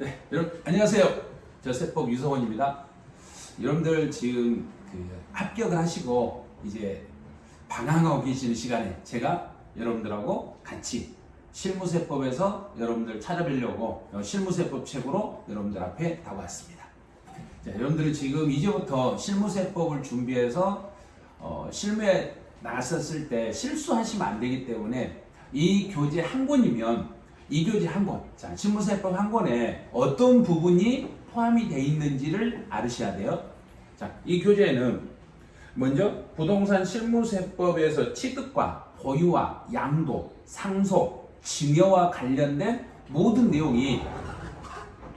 네, 여러분 안녕하세요. 저 세법 유성원입니다. 여러분들 지금 그 합격을 하시고 이제 방황하고 계시는 시간에 제가 여러분들하고 같이 실무세법에서 여러분들 찾아뵈려고 실무세법 책으로 여러분들 앞에 다왔습니다. 자, 여러분들은 지금 이제부터 실무세법을 준비해서 어, 실무에 나섰을 때 실수하시면 안 되기 때문에 이 교재 한 권이면 이 교재 한 권, 자, 신문세법 한 권에 어떤 부분이 포함이 되어 있는지를 알으셔야 돼요. 자, 이 교재에는 먼저 부동산 실무세법에서 취득과 보유와 양도, 상속, 증여와 관련된 모든 내용이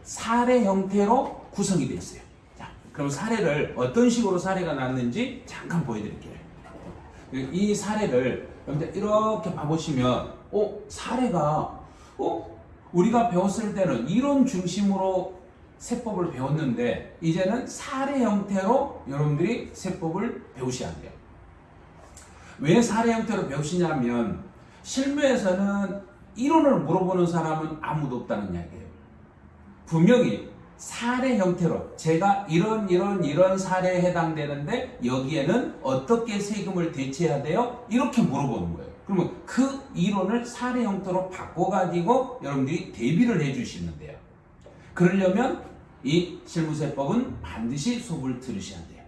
사례 형태로 구성이 되어 있어요. 자, 그럼 사례를 어떤 식으로 사례가 났는지 잠깐 보여드릴게요. 이 사례를 이렇게 봐보시면, 어, 사례가 어? 우리가 배웠을 때는 이론 중심으로 세법을 배웠는데 이제는 사례 형태로 여러분들이 세법을 배우셔야 돼요. 왜 사례 형태로 배우시냐면 실무에서는 이론을 물어보는 사람은 아무도 없다는 이야기예요. 분명히 사례 형태로 제가 이런 이런 이런 사례에 해당되는데 여기에는 어떻게 세금을 대체해야 돼요? 이렇게 물어보는 거예요. 그러면 그 이론을 사례 형태로 바꿔가지고 여러분들이 대비를 해주시면 돼요. 그러려면 이 실무세법은 반드시 수업을 들으셔야 돼요.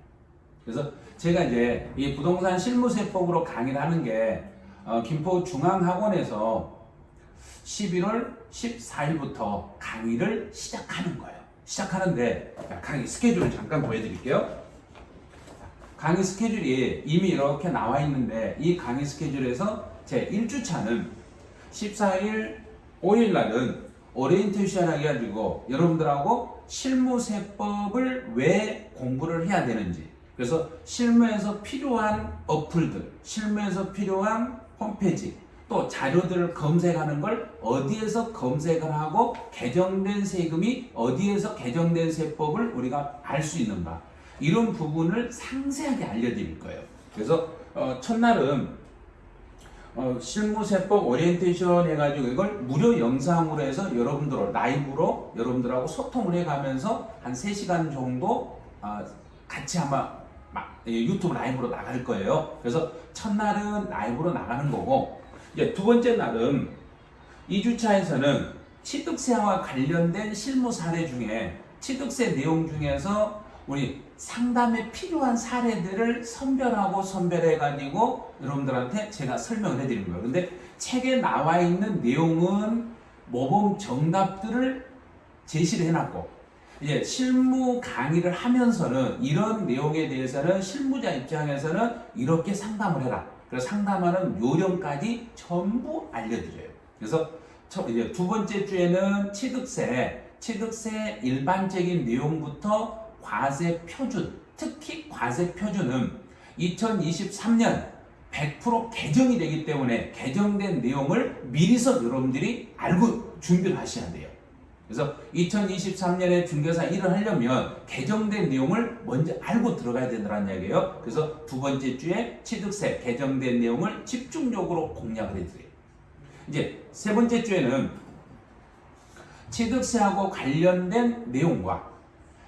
그래서 제가 이제 이 부동산 실무세법으로 강의를 하는 게 어, 김포 중앙학원에서 11월 14일부터 강의를 시작하는 거예요. 시작하는데 강의 스케줄을 잠깐 보여드릴게요. 강의 스케줄이 이미 이렇게 나와 있는데 이 강의 스케줄에서 제 1주차는 14일 5일 날은 오리엔테이션 해가지고 여러분들하고 실무세법을 왜 공부를 해야 되는지. 그래서 실무에서 필요한 어플들 실무에서 필요한 홈페이지 또 자료들을 검색하는 걸 어디에서 검색을 하고 개정된 세금이 어디에서 개정된 세법을 우리가 알 수 있는가 이런 부분을 상세하게 알려드릴 거예요. 그래서 어, 첫날은 어, 실무세법 오리엔테이션 해가지고 이걸 무료 영상으로 해서 여러분들 라이브로 여러분들하고 소통을 해가면서 한 3시간 정도 어, 같이 아마 유튜브 라이브로 나갈 거예요. 그래서 첫날은 라이브로 나가는 거고 이제 두 번째 날은 2주차에서는 취득세와 관련된 실무 사례 중에 취득세 내용 중에서 우리 상담에 필요한 사례들을 선별하고 선별해 가지고 여러분들한테 제가 설명을 해드리는 거예요. 근데 책에 나와 있는 내용은 모범 정답들을 제시를 해놨고 이제 실무 강의를 하면서는 이런 내용에 대해서는 실무자 입장에서는 이렇게 상담을 해라. 그래서 상담하는 요령까지 전부 알려드려요. 그래서 이제 두 번째 주에는 취득세, 취득세 일반적인 내용부터 과세 표준, 특히 과세 표준은 2023년 100% 개정이 되기 때문에 개정된 내용을 미리서 여러분들이 알고 준비를 하셔야 돼요. 그래서 2023년에 중개사 일을 하려면 개정된 내용을 먼저 알고 들어가야 된다는 이야기예요. 그래서 두 번째 주에 취득세 개정된 내용을 집중적으로 공략을 해드려요. 이제 세 번째 주에는 취득세하고 관련된 내용과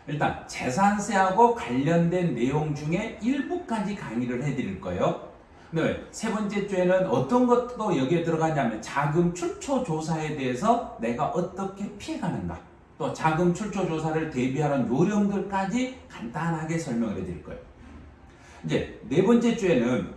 일단 재산세하고 관련된 내용 중에 일부까지 강의를 해드릴 거예요. 네, 세 번째 주에는 어떤 것도 여기에 들어가냐면 자금 출처 조사에 대해서 내가 어떻게 피해가는가 또 자금 출처 조사를 대비하는 요령들까지 간단하게 설명을 해드릴 거예요. 이제 네 번째 주에는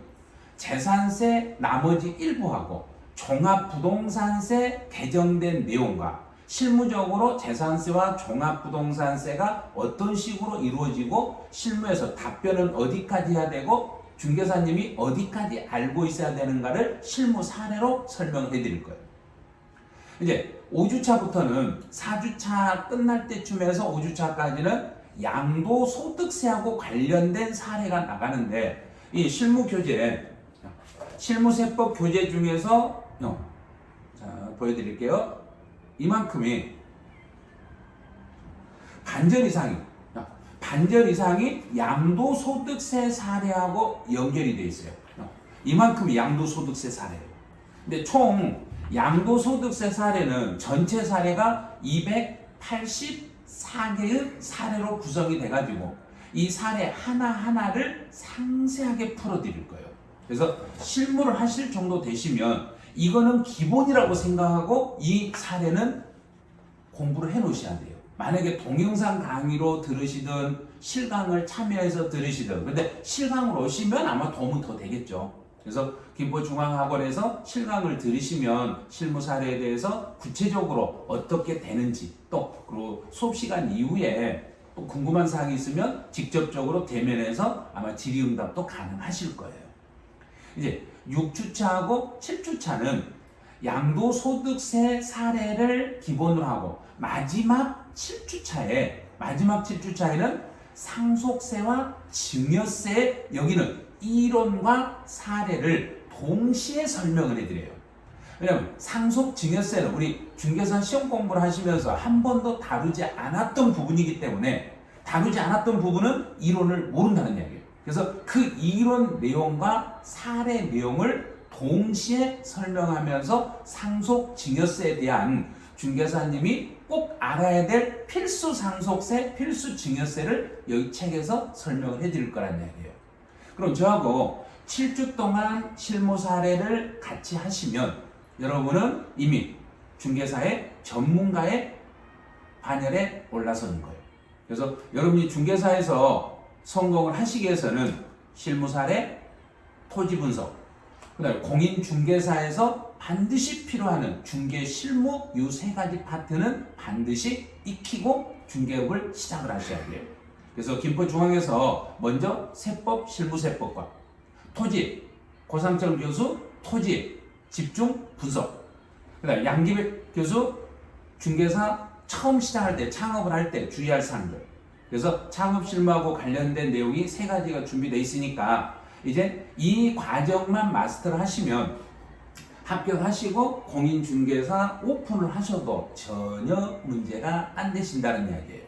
재산세 나머지 일부하고 종합부동산세 개정된 내용과 실무적으로 재산세와 종합부동산세가 어떤 식으로 이루어지고 실무에서 답변은 어디까지 해야 되고 중개사님이 어디까지 알고 있어야 되는가를 실무 사례로 설명해 드릴 거예요. 이제 5주차부터는 4주차 끝날 때쯤에서 5주차까지는 양도소득세하고 관련된 사례가 나가는데 이 실무 교재 실무세법 교재 중에서 어, 자 보여드릴게요. 이만큼이 반절 이상이 반절 이상이 양도소득세 사례하고 연결이 되어 있어요. 이만큼이 양도소득세 사례예요. 근데 총 양도소득세 사례는 전체 사례가 84개의 사례로 구성이 돼가지고 이 사례 하나하나를 상세하게 풀어드릴 거예요. 그래서 실무를 하실 정도 되시면 이거는 기본이라고 생각하고 이 사례는 공부를 해 놓으셔야 돼요. 만약에 동영상 강의로 들으시든 실강을 참여해서 들으시든 근데 실강으로 오시면 아마 도움은 더 되겠죠. 그래서 김포중앙학원에서 실강을 들으시면 실무 사례에 대해서 구체적으로 어떻게 되는지 또 그리고 수업 시간 이후에 또 궁금한 사항이 있으면 직접적으로 대면해서 아마 질의응답도 가능하실 거예요. 이제 6주차하고 7주차는 양도소득세 사례를 기본으로 하고 마지막 7주차에 마지막 7주차에는 상속세와 증여세 여기는 이론과 사례를 동시에 설명을 해드려요. 왜냐면 상속 증여세는 우리 중개사 시험 공부를 하시면서 한 번도 다루지 않았던 부분이기 때문에 다루지 않았던 부분은 이론을 모른다는 이야기예요. 그래서 그 이론 내용과 사례 내용을 동시에 설명하면서 상속 증여세에 대한 중개사님이 꼭 알아야 될 필수 상속세, 필수 증여세를 여기 책에서 설명을 해드릴 거란 이야기예요. 그럼 저하고 7주 동안 실무 사례를 같이 하시면 여러분은 이미 중개사의 전문가의 반열에 올라서는 거예요. 그래서 여러분이 중개사에서 성공을 하시기 위해서는 실무 사례, 토지 분석, 그다음에 공인 중개사에서 반드시 필요하는 중개 실무 이 세 가지 파트는 반드시 익히고 중개업을 시작을 하셔야 돼요. 그래서 김포중앙에서 먼저 세법 실무세법과 토지 고상철 교수 토지 집중 분석 그 다음 양기백 교수 중개사 처음 시작할 때 창업을 할 때 주의할 사항들 그래서 창업 실무하고 관련된 내용이 세 가지가 준비되어 있으니까 이제 이 과정만 마스터를 하시면 합격하시고 공인중개사 오픈을 하셔도 전혀 문제가 안 되신다는 이야기예요.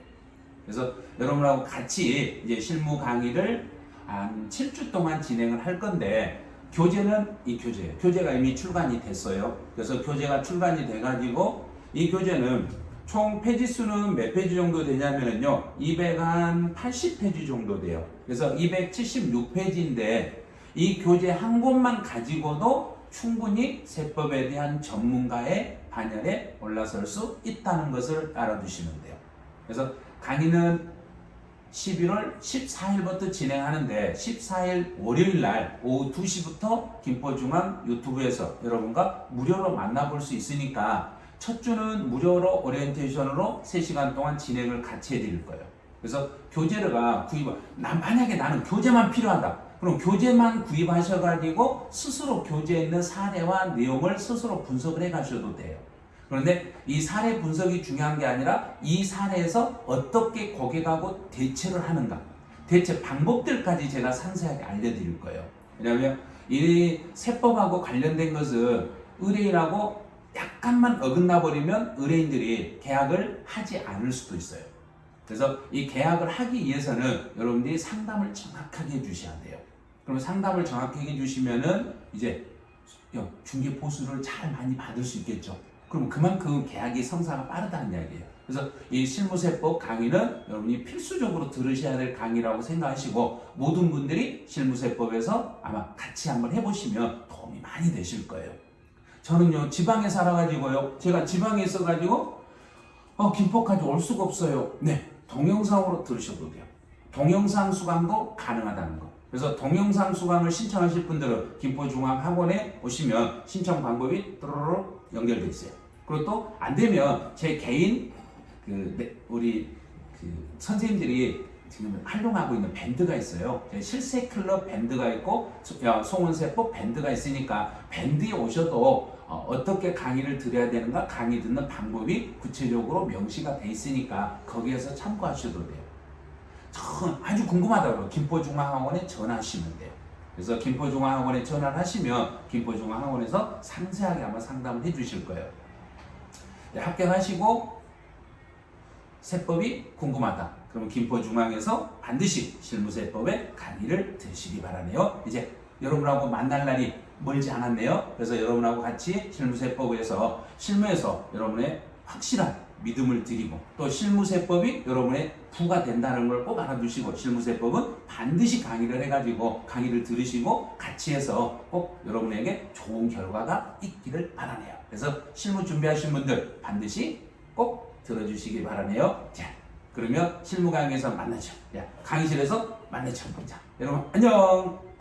그래서 여러분하고 같이 이제 실무 강의를 한 7주 동안 진행을 할 건데 교재는 이 교재예요. 교재가 이미 출간이 됐어요. 그래서 교재가 출간이 돼가지고 이 교재는 총 페이지 수는 몇 페이지 정도 되냐면요. 280페이지 정도 돼요. 그래서 276페이지인데 이 교재 한 권만 가지고도 충분히 세법에 대한 전문가의 반열에 올라설 수 있다는 것을 알아두시면 돼요. 그래서 강의는 11월 14일부터 진행하는데 14일 월요일 날 오후 2시부터 김포중앙 유튜브에서 여러분과 무료로 만나볼 수 있으니까 첫 주는 무료로 오리엔테이션으로 3시간 동안 진행을 같이 해드릴 거예요. 그래서 교재가 구입, 나 만약에 나는 교재만 필요하다. 그럼 교재만 구입하셔가지고 스스로 교재에 있는 사례와 내용을 스스로 분석을 해 가셔도 돼요. 그런데 이 사례 분석이 중요한 게 아니라 이 사례에서 어떻게 고객하고 대처를 하는가 대처 방법들까지 제가 상세하게 알려드릴 거예요. 왜냐하면 이 세법하고 관련된 것은 의뢰인하고 약간만 어긋나 버리면 의뢰인들이 계약을 하지 않을 수도 있어요. 그래서 이 계약을 하기 위해서는 여러분들이 상담을 정확하게 해주셔야 돼요. 그럼 상담을 정확하게 해주시면은 이제 중개 보수를 잘 많이 받을 수 있겠죠. 그럼 그만큼 계약이 성사가 빠르다는 이야기예요. 그래서 이 실무세법 강의는 여러분이 필수적으로 들으셔야 될 강의라고 생각하시고 모든 분들이 실무세법에서 아마 같이 한번 해보시면 도움이 많이 되실 거예요. 저는요 지방에 살아가지고요 제가 지방에 있어가지고 어 김포까지 올 수가 없어요. 네 동영상으로 들으셔도 돼요. 동영상 수강도 가능하다는 거. 그래서 동영상 수강을 신청하실 분들은 김포중앙학원에 오시면 신청 방법이 또르르 연결되어 있어요. 그리고 또 안 되면 제 개인 그 우리 그 선생님들이 지금 활동하고 있는 밴드가 있어요. 실세 클럽 밴드가 있고 송원세법 밴드가 있으니까 밴드에 오셔도 어, 떻게 강의를 드려야 되는가 강의 듣는 방법이 구체적으로 명시가 돼 있으니까 거기에서 참고하셔도 돼요. 아주 궁금하다고 김포중앙학원에 전화하시면 돼요. 그래서 김포중앙학원에 전화를 하시면 김포중앙학원에서 상세하게 아마 상담을 해주실 거예요. 네, 합격하시고 세법이 궁금하다. 그러면 김포중앙에서 반드시 실무세법의 강의를 들으시기 바라네요. 이제 여러분하고 만날 날이 멀지 않았네요. 그래서 여러분하고 같이 실무세법에서 실무에서 여러분의 확실한 믿음을 드리고 또 실무세법이 여러분의 부가 된다는 걸 꼭 알아두시고 실무세법은 반드시 강의를 해가지고 강의를 들으시고 같이 해서 꼭 여러분에게 좋은 결과가 있기를 바라네요. 그래서 실무 준비하신 분들 반드시 꼭 들어주시기 바라네요. 자, 그러면 실무 강의에서 만나죠. 야, 강의실에서 만나죠. 자, 여러분 안녕.